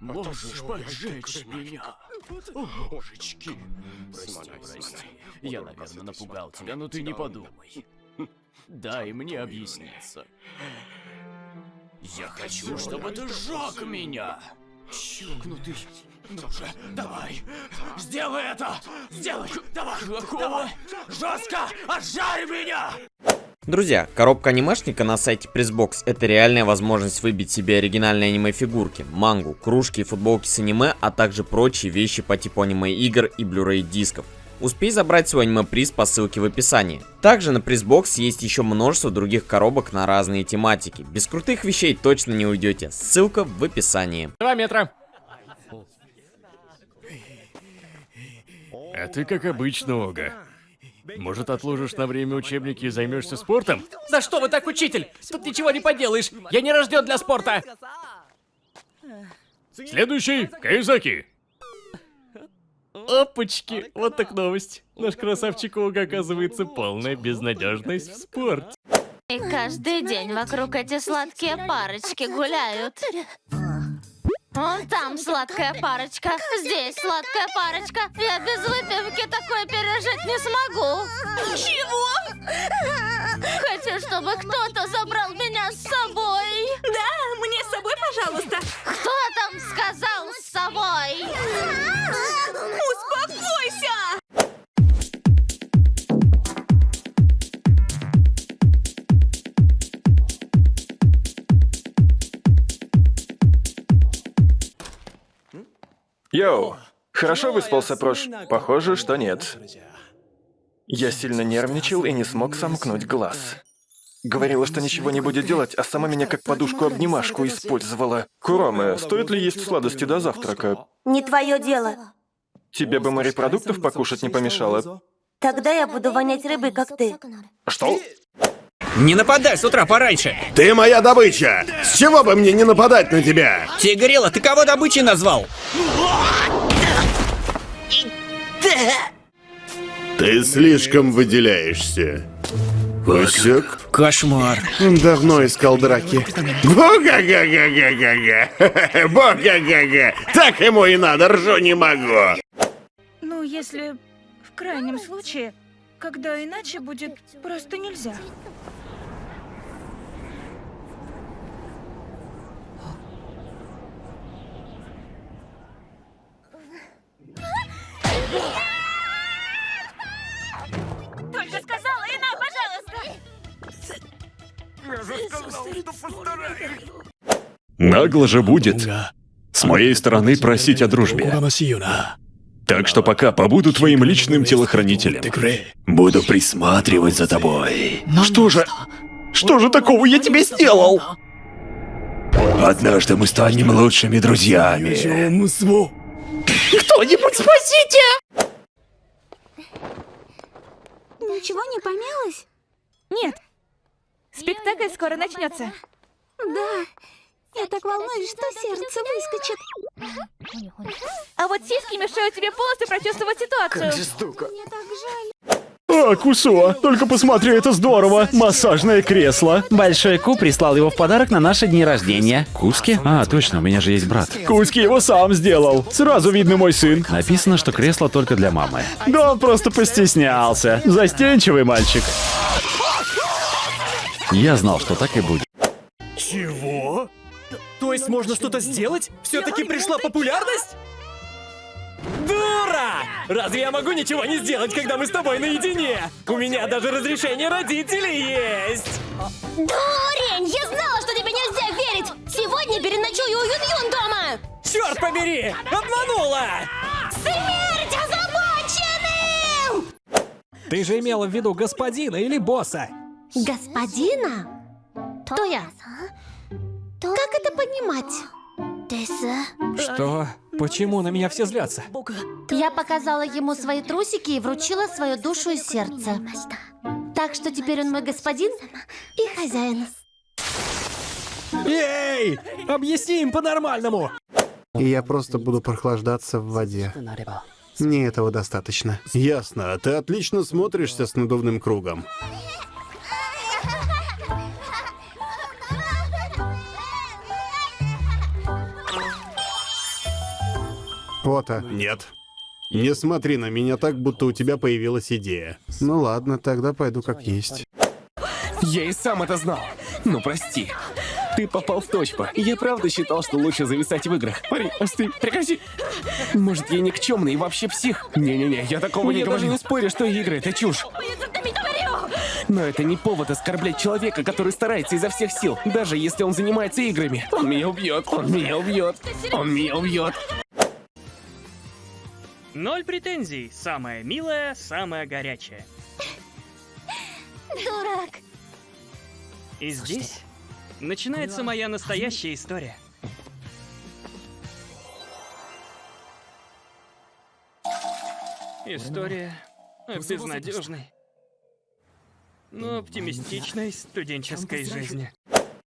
Можешь поджечь меня? О, божечки. Прости, прости. Я, наверное, напугал тебя, но ты не подумай. Дай мне объясниться. Я хочу, чтобы ты сжег меня. Чокнутый. Ну же, давай. Сделай это. Сделай. Давай. Давай. Жестко. Отжарь меня. Друзья, коробка анимешника на сайте Pressbox это реальная возможность выбить себе оригинальные аниме-фигурки, мангу, кружки и футболки с аниме, а также прочие вещи по типу аниме-игр и Blu-ray дисков. Успей забрать свой аниме-приз по ссылке в описании. Также на Pressbox есть еще множество других коробок на разные тематики. Без крутых вещей точно не уйдете. Ссылка в описании. Два метра. А ты как обычно, Ога. Может, отложишь на время учебники и займешься спортом? За что вы так, учитель? Тут ничего не поделаешь. Я не рожден для спорта. Следующий, Кайзаки. Опачки, вот так новость. Наш красавчик Ога оказывается полная безнадежность в спорте. И каждый день вокруг эти сладкие парочки гуляют. Вон там сладкая парочка, здесь сладкая парочка. Я без выпивки такое пережить не смогу. Чего? Хочу, чтобы кто-то забрал меня Йоу, хорошо выспался, Прош? Похоже, что нет. Я сильно нервничал и не смог сомкнуть глаз. Говорила, что ничего не будет делать, а сама меня как подушку-обнимашку использовала. Куроме, стоит ли есть сладости до завтрака? Не твое дело. Тебе бы морепродуктов покушать не помешало. Тогда я буду вонять рыбой, как ты. Что? Не нападай с утра пораньше. Ты моя добыча! С чего бы мне не нападать на тебя? Тигрила, ты кого добычей назвал? Ты слишком выделяешься. Пусек? Кошмар. Давно искал драки. Бога-га-га-га-га-га! Бога-га-га! Так ему и надо, ржу не могу! Ну, если в крайнем случае, когда иначе будет просто нельзя. Только сказала, и на, пожалуйста! Нагло же будет с моей стороны просить о дружбе. Так что пока побуду твоим личным телохранителем. Буду присматривать за тобой. Что же... Что же такого я тебе сделал? Однажды мы станем лучшими друзьями. Кто-нибудь спасите! Ничего не помялось? Нет. Спектакль скоро начнется. Да. Я так волнуюсь, что сердце выскочит. А вот сиськи мешают тебе полностью прочувствовать ситуацию. Мне так жаль. А, Кусо, только посмотри, это здорово. Массажное кресло. Большой Ку прислал его в подарок на наши дни рождения. Куски? А, точно, у меня же есть брат. Куски его сам сделал. Сразу видно мой сын. Написано, что кресло только для мамы. Да он просто постеснялся. Застенчивый мальчик. Я знал, что так и будет. Чего? То есть можно что-то сделать? Все-таки пришла популярность? Разве я могу ничего не сделать, когда мы с тобой наедине? У меня даже разрешение родителей есть! Дурень! Я знала, что тебе нельзя верить! Сегодня переночую у Юн-Юн дома! Черт побери! Обманула! Смерть озабоченным! Ты же имела в виду господина или босса? Господина? Кто я? Как это понимать? Что? Почему на меня все злятся? Я показала ему свои трусики и вручила свою душу и сердце. Так что теперь он мой господин и хозяин. Эй! Объясни им по-нормальному! И я просто буду прохлаждаться в воде. Мне этого достаточно. Ясно, ты отлично смотришься с надувным кругом. Ота. Нет. Не смотри на меня так, будто у тебя появилась идея. Ну ладно, тогда пойду как есть. Я и сам это знал. Ну прости. Ты попал в точку. Я правда считал, что лучше зависать в играх. Парень, остынь, прекрати. Может, я никчемный и вообще псих? Не-не-не, я такого не Я говорю. даже не спорю, что игры — это чушь. Но это не повод оскорблять человека, который старается изо всех сил, даже если он занимается играми. Он меня убьет, он меня убьет, он меня убьет. Ноль претензий. Самая милая, самая горячая. Дурак. И здесь начинается моя настоящая история. История безнадежной, но оптимистичной студенческой жизни.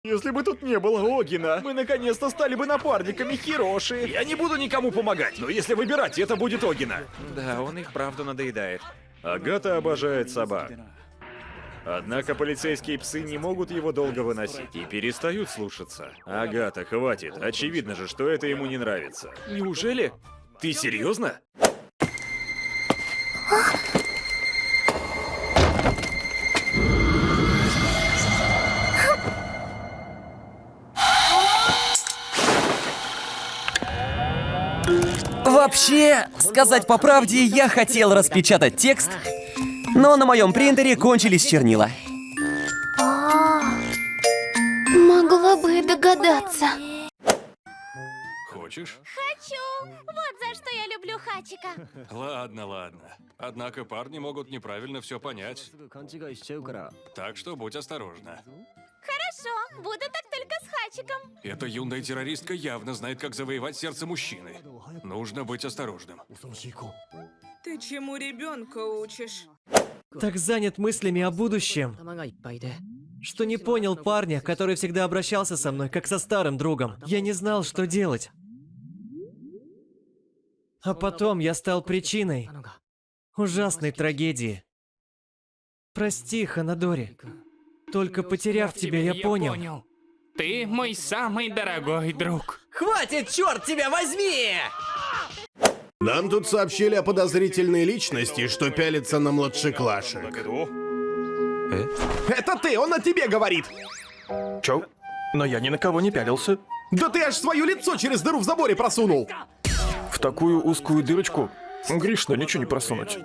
Если бы тут не было Огина, мы наконец-то стали бы напарниками Хироши. Я не буду никому помогать, но если выбирать, это будет Огина. Да, он их правда надоедает. Агата обожает собак. Однако полицейские псы не могут его долго выносить и перестают слушаться. Агата, хватит. Очевидно же, что это ему не нравится. Неужели? Ты серьезно? Вообще, сказать по правде, я хотел распечатать текст, но на моем принтере кончились чернила. А, Могла бы и догадаться. Хочешь? Хочу! Вот за что я люблю Хачика. Ладно, ладно. Однако парни могут неправильно все понять. Так что будь осторожна. Хорошо, буду так только с Хачиком. Эта юная террористка явно знает, как завоевать сердце мужчины. Нужно быть осторожным. Ты чему ребенка учишь? Так занят мыслями о будущем, что не понял парня, который всегда обращался со мной, как со старым другом. Я не знал, что делать. А потом я стал причиной ужасной трагедии. Прости, Ханадори. Только потеряв тебя, я понял. Ты мой самый дорогой друг. Хватит, черт тебя возьми! Нам тут сообщили о подозрительной личности, что пялится на младшеклашек. Это ты, он о тебе говорит! Чё? Но я ни на кого не пялился. Да ты аж свое лицо через дыру в заборе просунул! В такую узкую дырочку грешно ничего не просунуть.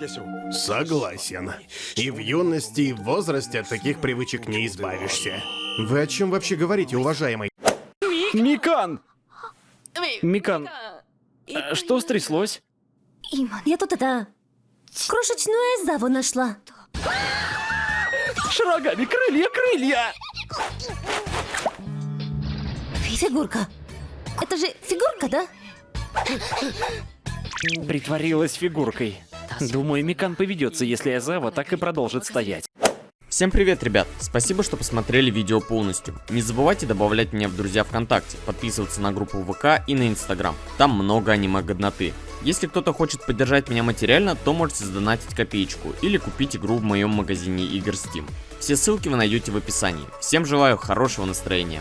Согласен. И в юности, и в возрасте от таких привычек не избавишься. Вы о чем вообще говорите, уважаемый? Микан! Микан, а что стряслось? Я тут это... Крошечную Эзаву нашла. Шрагами крылья, крылья! Фигурка. Это же фигурка, да? Притворилась фигуркой. Думаю, Микан поведется, если Азава так и продолжит стоять. Всем привет, ребят! Спасибо, что посмотрели видео полностью. Не забывайте добавлять меня в друзья ВКонтакте, подписываться на группу ВК и на Инстаграм. Там много аниме-годноты. Если кто-то хочет поддержать меня материально, то можете сдонатить копеечку или купить игру в моем магазине игр Steam. Все ссылки вы найдете в описании. Всем желаю хорошего настроения.